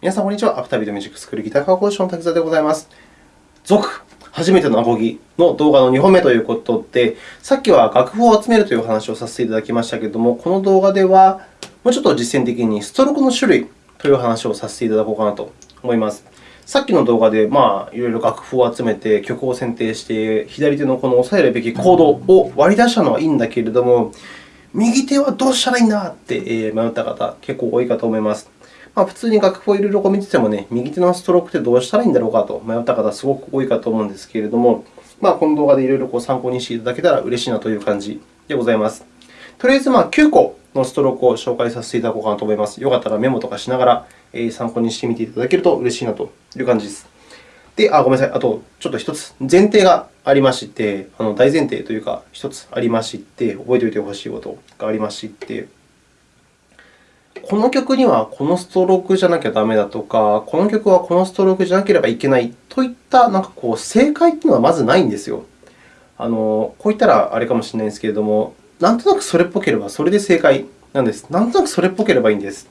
皆さん、こんにちは。アフタービートミュージックスクールギター科講師の滝沢でございます。続、初めてのアコギの動画の2本目ということで、さっきは楽譜を集めるという話をさせていただきましたけれども、この動画ではもうちょっと実践的にストロークの種類という話をさせていただこうかなと思います。さっきの動画で、まあ、いろいろ楽譜を集めて曲を選定して、左手のこの押さえるべきコードを割り出したのはいいんだけれども、右手はどうしたらいいんだって迷った方、結構多いかと思います。まあ、普通に楽譜をいろいろ見てても、ね、右手のストロークってどうしたらいいんだろうかと迷った方、すごく多いかと思うんですけれども、まあ、この動画でいろいろ参考にしていただけたら嬉しいなという感じでございます。とりあえず、まあ、9個のストロークを紹介させていただこうかなと思います。よかったらメモとかしながら参考にしてみていただけると嬉しいなという感じです。で、あ、ごめんなさい。あと、ちょっと1つ前提がありまして、あの大前提というか、1つありまして、覚えておいてほしいことがありまして、この曲にはこのストロークじゃなきゃダメだとか、この曲はこのストロークじゃなければいけないといったなんかこう正解というのはまずないんですよ。あのこう言ったらあれかもしれないんですけれども、なんとなくそれっぽければそれで正解なんです。なんとなくそれっぽければいいんです。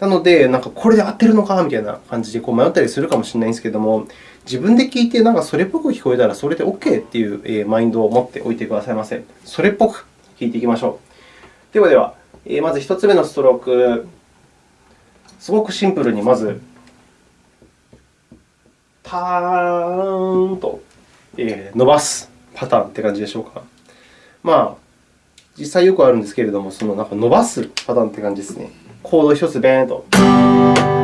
なので、なんかこれで合ってるのかみたいな感じでこう迷ったりするかもしれないんですけれども、自分で聞いてなんかそれっぽく聞こえたらそれで OK というマインドを持っておいてくださいませ。それっぽく弾いていきましょう。ではでは、まず1つ目のストローク。すごくシンプルにまず、パーンと伸ばすパターンって感じでしょうか。まあ、実際よくあるんですけれども、そのなんか伸ばすパターンって感じですね。コード1つベーンと。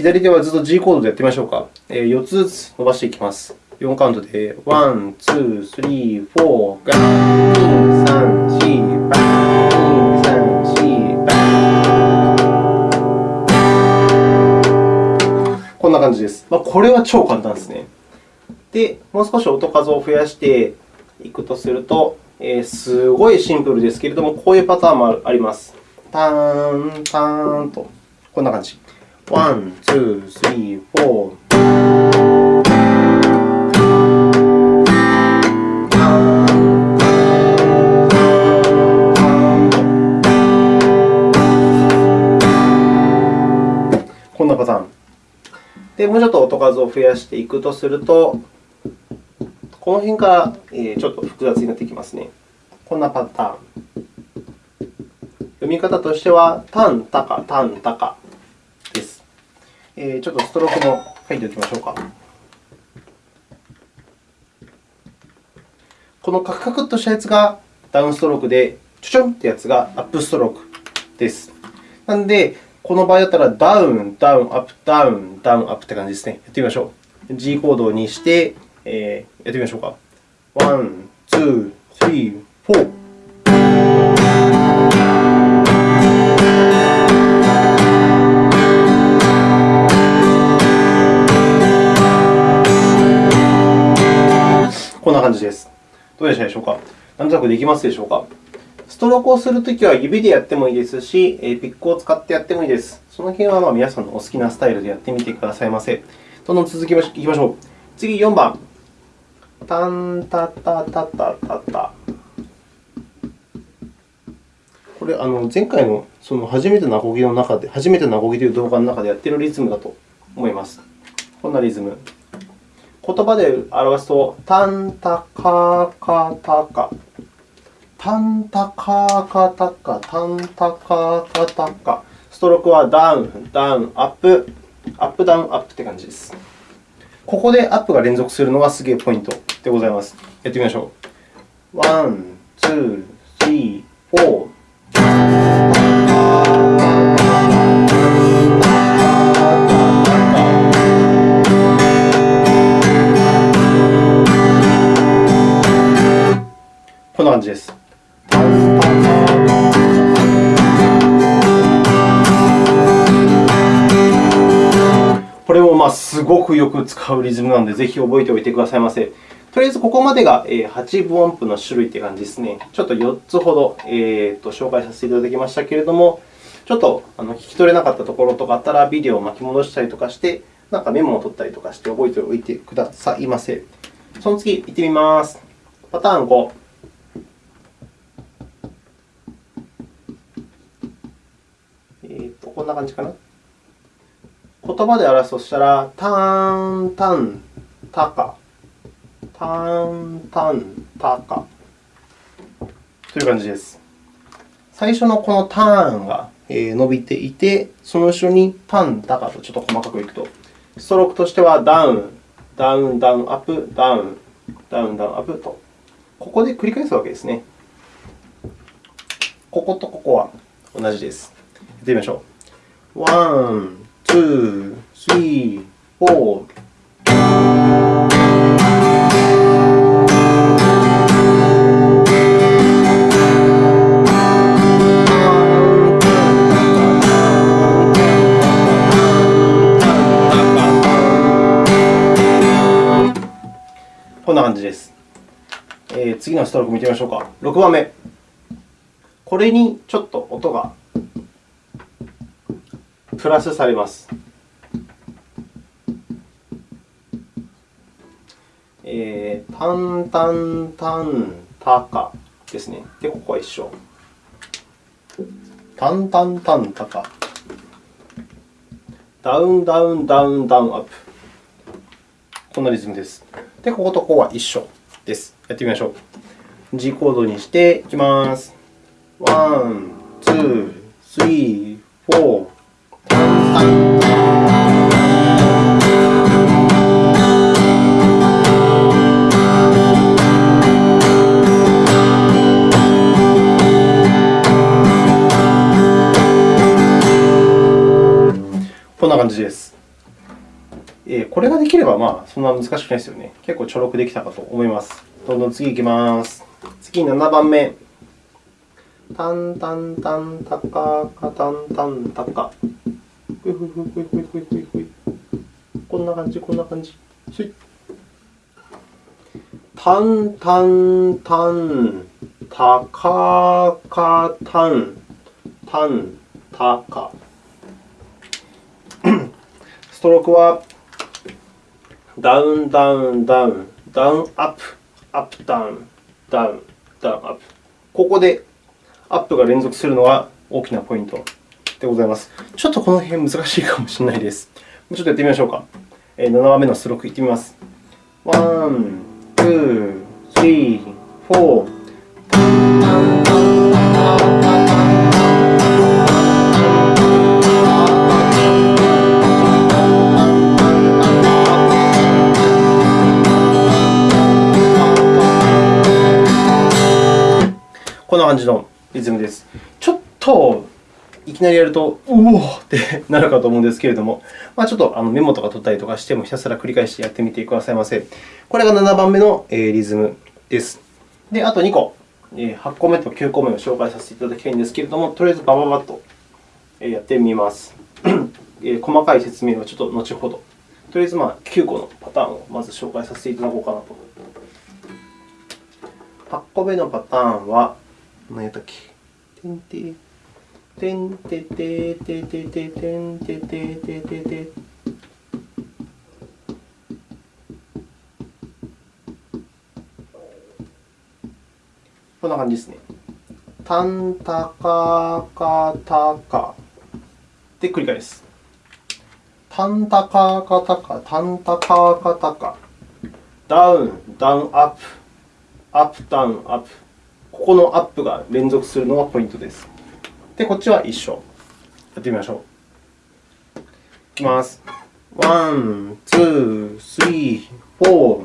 左手はずっと G コードでやってみましょうか。4つずつ伸ばしていきます。4カウントで、1、2、3、4、ガン、2、3、4、バン、2、3、4、バン。こんな感じです。まあ、これは超簡単ですね。で、もう少し音数を増やしていくとすると、えー、すごいシンプルですけれども、こういうパターンもあります。ターン、ターンと、こんな感じ。1、2、3、4。パターン。で、もうちょっと音数を増やしていくとすると、この辺からちょっと複雑になってきますね。こんなパターン。読み方としては、タン、タカ、タン、タカ。ちょっとストロークも書いておきましょうか。このカクカクっとしたやつがダウンストロークで、ちょちょんってやつがアップストロークです。なので、この場合だったら、ダウン、ダウン、アップ、ダウン、ダウン、アップって感じですね。やってみましょう。G コードにして、えー、やってみましょうか。 One、two、three、four。どうでしたでしょうか？なんとなくできますでしょうか？ストロークをするときは指でやってもいいですし、ピックを使ってやってもいいです。その辺はま皆さんのお好きなスタイルでやってみてくださいませ。どんどん続きましいきましょう。次、4番。タンタタタタタタ。これ、あの前回のその初めてのアコギの中で、初めてのアコギという動画の中でやっているリズムだと思います。こんなリズム。言葉で表すと、タンタカカタカ。タンタカカタカ、タンタカカタカ。ストロークはダウン、ダウン、アップ、アップ、ダウン、アップという感じです。ここでアップが連続するのがすげえポイントでございます。やってみましょう。 One、two、three、four。ごくよく使うリズムなので、ぜひ覚えておいてくださいませ。とりあえず、ここまでが8分音符の種類という感じですね。ちょっと4つほど、えー、と紹介させていただきましたけれども、ちょっとあの聞き取れなかったところとかあったら、ビデオを巻き戻したりとかして、なんかメモを取ったりとかして覚えておいてくださいませ。その次、いってみます。パターン5。えーと、こんな感じかな。言葉で表すとしたら、ターン、タン、タカ。ターン、タン、タカ。という感じです。最初のこのターンが伸びていて、その後ろにタン、タカとちょっと細かくいくと、ストロークとしてはダウン、ダウン、ダウン、アップ、ダウン、ダウン、ダウン、アップと、ここで繰り返すわけですね。こことここは同じです。やってみましょう。ワン、ツー、スリー、フォー。こんな感じです。えー、次のストローク見てみましょうか。6番目。これにちょっと音がプラスされます。えー、タンタンタンタカですね。で、ここは一緒。タンタンタンタカ。ダウンダウンダウンダウンアップ。こんなリズムです。で、こことここは一緒です。やってみましょう。G コードにしていきます。 One、two、three、four、こんな感じです。えこれができれば、まあ、そんな難しくないですよね。結構ちょろくできたかと思います。どんどん次いきます。次、7番目。タンタンタンタカカタンタンタカ。ふいふいふいふいふいふいふいふい。こんな感じ、こんな感じ。すい。タンタンタンタカカタンタンタカ。ストロークはダウン、ダウン、ダウン、ダウン、アップ、アップ、ダウン、ダウン、ダウン、アップ。ここでアップが連続するのが大きなポイントでございます。ちょっとこの辺難しいかもしれないです。ちょっとやってみましょうか。7番目のストロークいってみます。 One、two、three、フォー。こんな感じのリズムです。ちょっときなりやると、うおーってなるかと思うんですけれども、まあ、ちょっとメモとか取ったりとかしても、ひたすら繰り返してやってみてくださいませ。これが7番目のリズムです。で、あと2個、8個目と9個目を紹介させていただきたいんですけれども、とりあえずバババッとやってみます。細かい説明はちょっと後ほど。とりあえずまあ9個のパターンをまず紹介させていただこうかなと。8個目のパターンは、何やったっけ？てんててててててんてててててこんな感じですね。たんたかかたかで繰り返す。たんたかかたか、たんたかかたか。ダウン、ダウン、アップ、アップ、ダウン、アップ。ここのアップが連続するのがポイントです。で、こっちは一緒。やってみましょう。いきます。 one, two, three、フォー。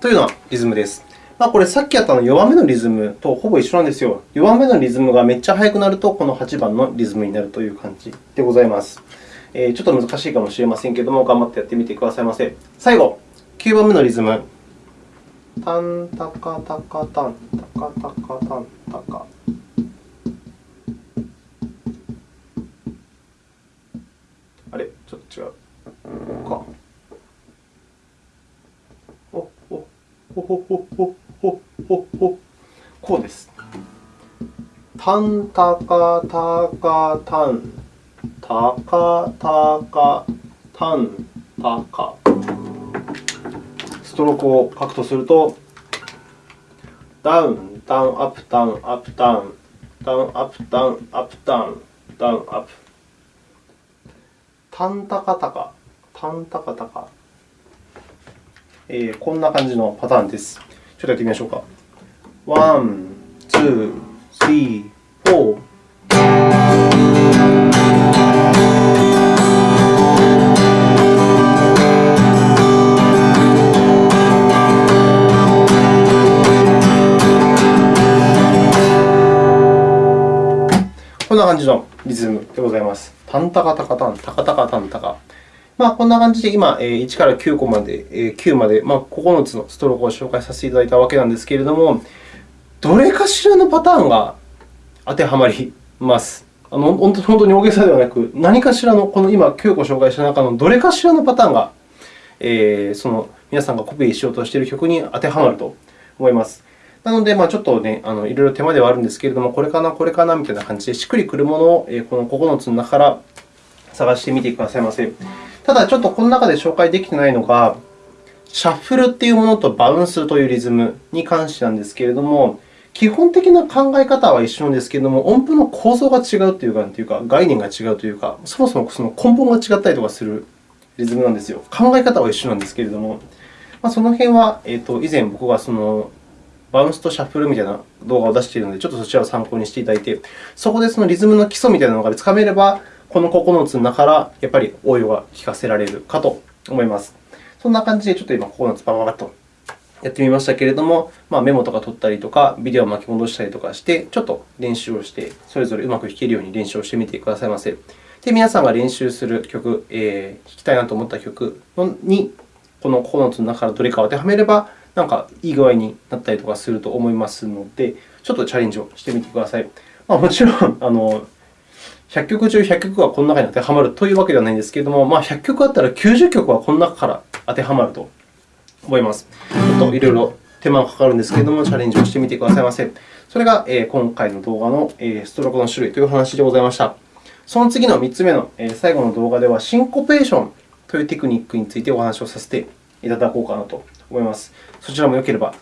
というのはリズムです。まあ、これ、さっきやったの弱めのリズムとほぼ一緒なんですよ。弱めのリズムがめっちゃ速くなると、この8番のリズムになるという感じでございます。えー、ちょっと難しいかもしれませんけれども、頑張ってやってみてくださいませ。最後、9番目のリズム。タンタカタカタンタカタカタンタカ。あれ？ちょっと違う。お、お、ほほほほほほほ。こうです。タンタカタカタン。タカタカタンタカ。ストロークを書くとすると、ダウン、ダウン、アップ、ダウン、アップ、ダウン、ダウン、アップ、ダウン、アップ、ダウン、ダウン、アップ。タンタカタカ、タンタカタカ。えー、こんな感じのパターンです。ちょっとやってみましょうか。 One, two, three, four。こんな感じのリズムでございます。タンタカタカタン、タカタカタンタカ。まあ、こんな感じで今、1から9個まで、9まで、まあ、9つのストロークを紹介させていただいたわけなんですけれども、どれかしらのパターンが当てはまります。あの本当に大げさではなく、何かしらの、この今9個紹介した中のどれかしらのパターンが、えー、その皆さんがコピーしようとしている曲に当てはまると思います。なので、まあ、ちょっとね、あのいろいろ手間ではあるんですけれども、これかな、これかなみたいな感じで、しっくりくるものをこの9つの中から探してみてくださいませ。ただ、ちょっとこの中で紹介できていないのが、シャッフルというものとバウンスというリズムに関してなんですけれども、基本的な考え方は一緒なんですけれども、音符の構造が違うというか、というか概念が違うというか、そもそもその根本が違ったりとかするリズムなんですよ。考え方は一緒なんですけれども、まあ、その辺は、えー、と以前僕がそのバウンスとシャッフルみたいな動画を出しているので、ちょっとそちらを参考にしていただいて、そこでそのリズムの基礎みたいなのがつかめれば、この9つの中からやっぱり応用が聞かせられるかと思います。そんな感じで、ちょっと今9つバババッとやってみましたけれども、まあ、メモとか取ったりとか、ビデオを巻き戻したりとかして、ちょっと練習をして、それぞれうまく弾けるように練習をしてみてくださいませ。で、皆さんが練習する曲、えー、弾きたいなと思った曲に、この9つの中からどれかを当てはめれば、なんかいい具合になったりとかすると思いますので、ちょっとチャレンジをしてみてください。まあ、もちろんあの、100曲中100曲はこの中に当てはまるというわけではないんですけれども、まあ、100曲あったら90曲はこの中から当てはまると思います。ちょっといろいろ手間がかかるんですけれども、チャレンジをしてみてくださいませ。それが今回の動画のストロークの種類という話でございました。その次の3つ目の最後の動画では、シンコペーションというテクニックについてお話をさせていただこうかなと思います。そちらもよければ、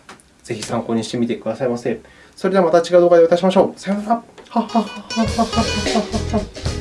ぜひ参考にしてみてくださいませ。それではまた違う動画でお会いしましょう。さようなら。哈哈哈！哈哈哈！哈哈哈！